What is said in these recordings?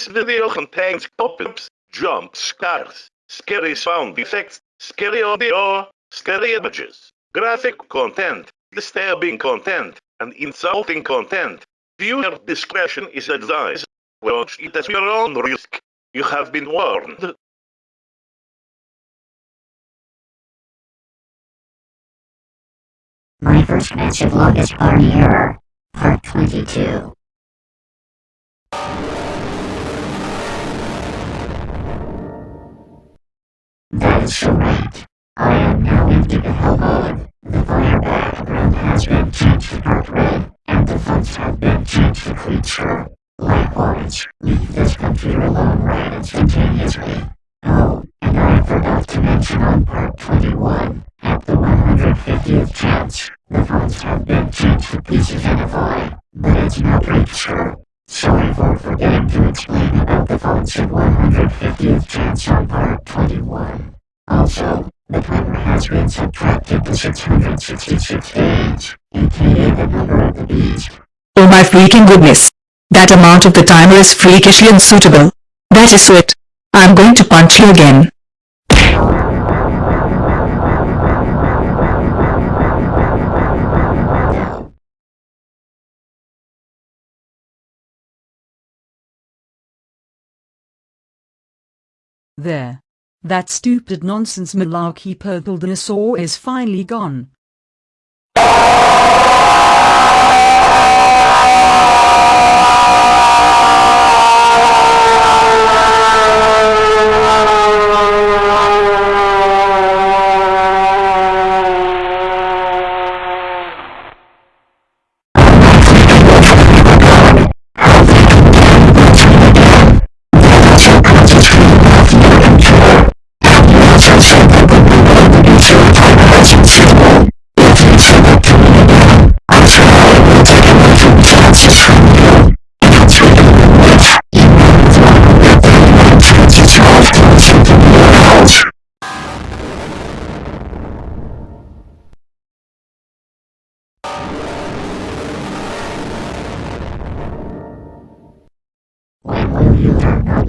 This video contains pop-ups, jump scares, scary sound effects, scary audio, scary images, graphic content, disturbing content, and insulting content. Viewer discretion is advised. Watch it at your own risk. You have been warned. My first match of longest Barney error, part 22. That is correct. I am now in Giga Hell mode. The fire background has been changed to dark red, and the fonts have been changed to creature. Likewise, leave this computer alone right instantaneously. Oh, and I forgot to mention on part 21, at the 150th chance, the fonts have been changed to pieces and a void, but it's no creature. Sorry for forgetting timer has been subtracted to 666 days, aka the number of the beast. Oh my freaking goodness. That amount of the timer is freakishly unsuitable. That is it. I'm going to punch you again. There. That stupid nonsense malarkey purple dinosaur is finally gone.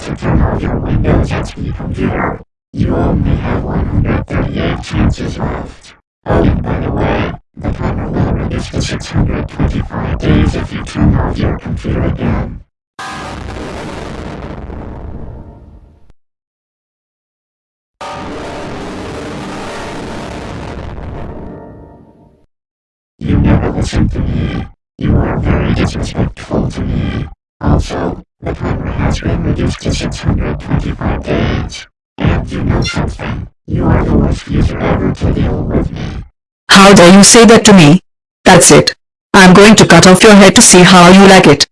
To turn off your Windows XP computer? You only have 138 chances left. Oh, and by the way, the timer will reduce to 625 days if you turn off your computer again. You never listen to me. You are very disrespectful to me. Also, the timer has been reduced to 625 days. And you know something? You are the worst user ever to deal with me. How dare you say that to me? That's it. I'm going to cut off your head to see how you like it.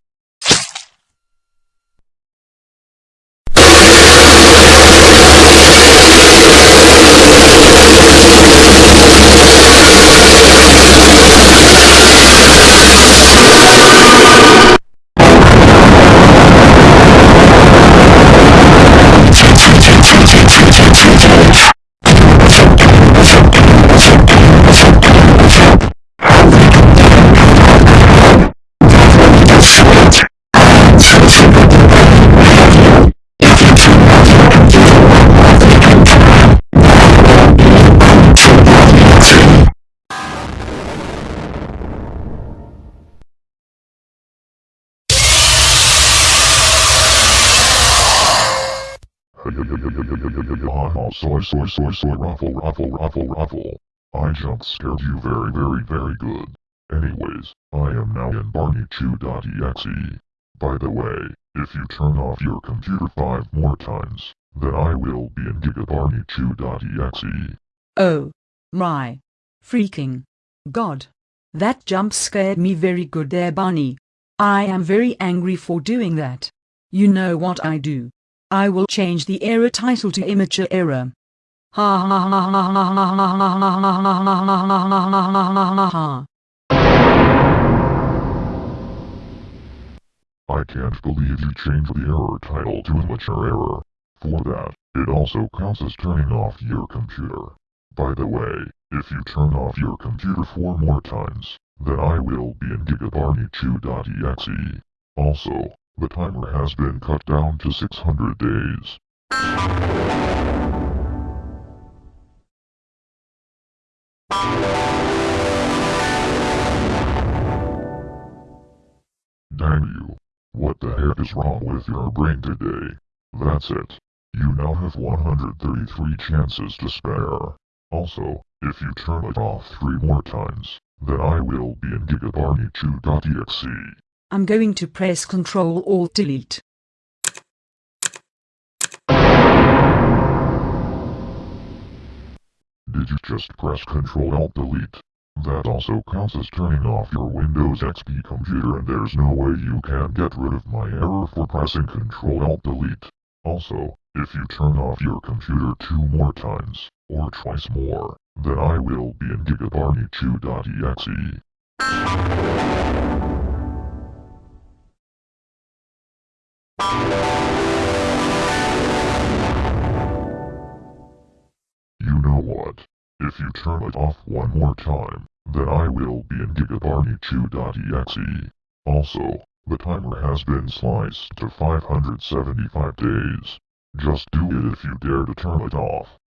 Ruffle, ruffle, ruffle, ruffle. I jump scared you very, very, very good. Anyways, I am now in BarneyChew.exe. By the way, if you turn off your computer five more times, then I will be in GigaBarneyChew.exe. Oh. My. Freaking. God. That jump scared me very good there Bunny. I am very angry for doing that. You know what I do. I will change the error title to immature error. Ha I can't believe you changed the error title to immature error. For that, it also counts as turning off your computer. By the way, if you turn off your computer four more times, then I will be in GigaBarneyChew.exe. Also, the timer has been cut down to 600 days. Damn you. What the heck is wrong with your brain today? That's it. You now have 133 chances to spare. Also, if you turn it off three more times, then I will be in gigabarneychew.exe. I'm going to press Control Alt Delete. Did you just press Ctrl Alt Delete? That also counts as turning off your Windows XP computer and there's no way you can get rid of my error for pressing Ctrl Alt Delete. Also, if you turn off your computer two more times, or twice more, then I will be in gigabarneychew.exe. You know what? If you turn it off one more time, then I will be in gigabarneychew.exe. Also, the timer has been sliced to 575 days. Just do it if you dare to turn it off.